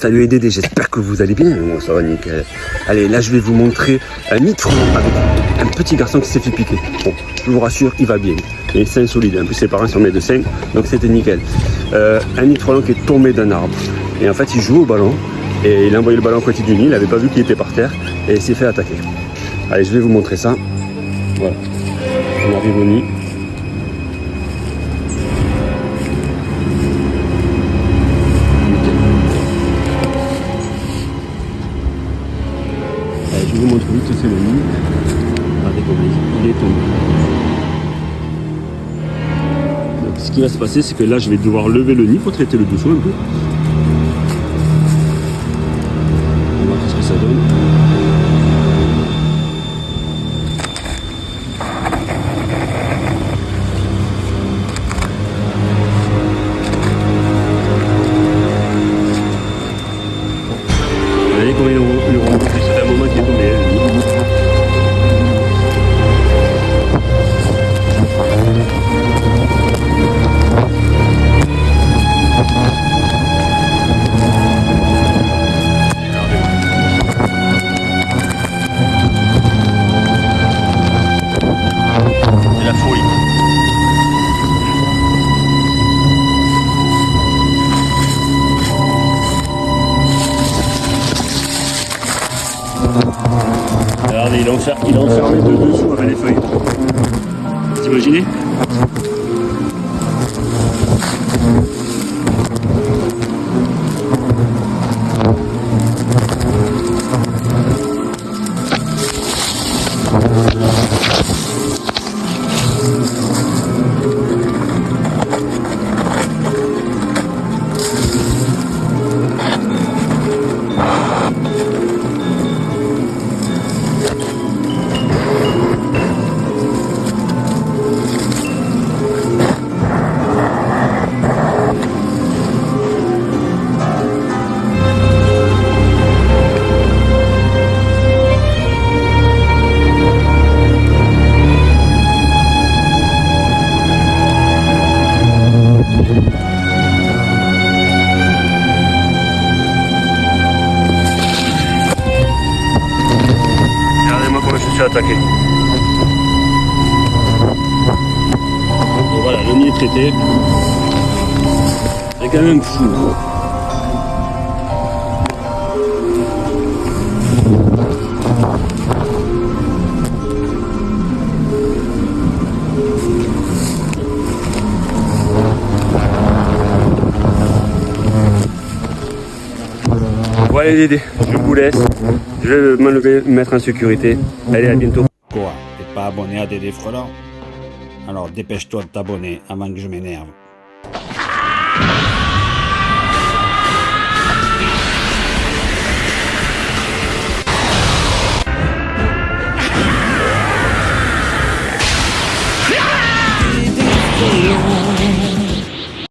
Salut les Dédés, j'espère que vous allez bien. Moi, ça va nickel. Allez, là, je vais vous montrer un frelon avec un petit garçon qui s'est fait piquer. Bon, je vous rassure, il va bien. Il est sain solide. En plus, ses parents sont médecins, donc c'était nickel. Euh, un frelon qui est tombé d'un arbre. Et en fait, il joue au ballon. Et il a envoyé le ballon à côté du nid. Il n'avait pas vu qu'il était par terre. Et il s'est fait attaquer. Allez, je vais vous montrer ça. Voilà. On arrive au nid. Je vous montre vite, c'est le nid. Regardez il est tombé. Ce qui va se passer, c'est que là, je vais devoir lever le nid pour traiter le dessous un peu. Regardez, il est enfermé de dessous avec les feuilles. Vous imaginez? Suis attaqué. Et voilà, le nid est traité. C'est quand même fou va les aider. Je vous laisse. Je vais me lever, mettre en sécurité. Allez, à bientôt. Quoi T'es pas abonné à Dédé Frelant Alors dépêche-toi de t'abonner avant que je m'énerve.